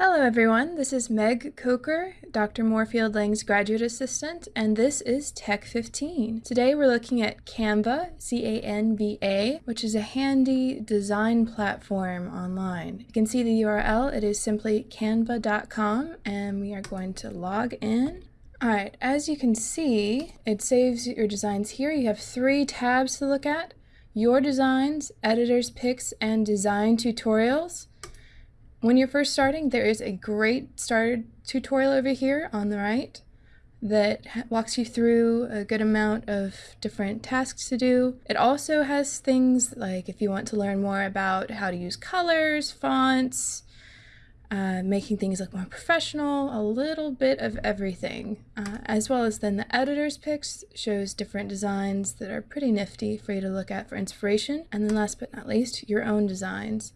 Hello everyone, this is Meg Coker, Dr. Moorefield Lang's graduate assistant, and this is Tech 15. Today we're looking at Canva, C-A-N-V-A, which is a handy design platform online. You can see the URL, it is simply canva.com, and we are going to log in. Alright, as you can see, it saves your designs here. You have three tabs to look at. Your designs, editor's picks, and design tutorials. When you're first starting, there is a great starter tutorial over here on the right that walks you through a good amount of different tasks to do. It also has things like if you want to learn more about how to use colors, fonts, uh, making things look more professional, a little bit of everything, uh, as well as then the editor's picks shows different designs that are pretty nifty for you to look at for inspiration. And then last but not least, your own designs.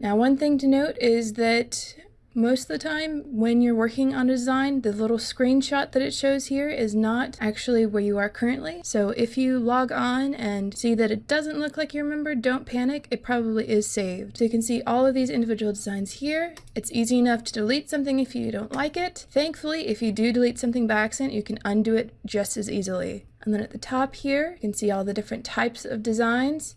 Now, one thing to note is that most of the time when you're working on a design, the little screenshot that it shows here is not actually where you are currently. So if you log on and see that it doesn't look like you remember, don't panic, it probably is saved. So you can see all of these individual designs here. It's easy enough to delete something if you don't like it. Thankfully, if you do delete something by accident, you can undo it just as easily. And then at the top here, you can see all the different types of designs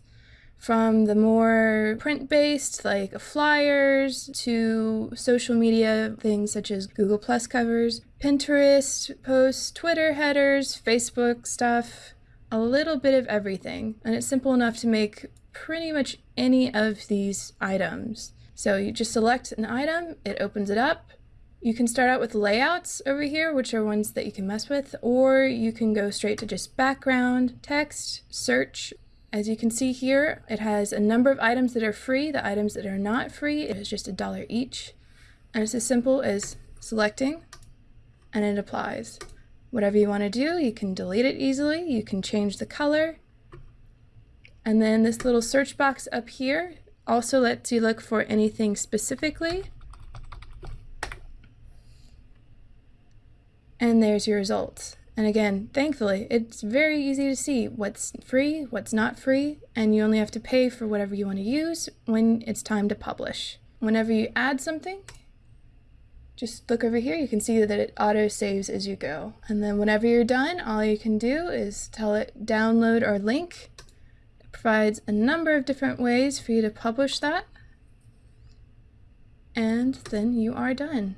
from the more print-based like flyers to social media things such as Google Plus covers, Pinterest posts, Twitter headers, Facebook stuff, a little bit of everything. And it's simple enough to make pretty much any of these items. So you just select an item, it opens it up. You can start out with layouts over here, which are ones that you can mess with, or you can go straight to just background, text, search, as you can see here, it has a number of items that are free. The items that are not free it is just a dollar each. And it's as simple as selecting and it applies. Whatever you want to do, you can delete it easily. You can change the color. And then this little search box up here also lets you look for anything specifically. And there's your results. And again, thankfully, it's very easy to see what's free, what's not free, and you only have to pay for whatever you want to use when it's time to publish. Whenever you add something, just look over here, you can see that it auto saves as you go. And then whenever you're done, all you can do is tell it download or link. It provides a number of different ways for you to publish that. And then you are done.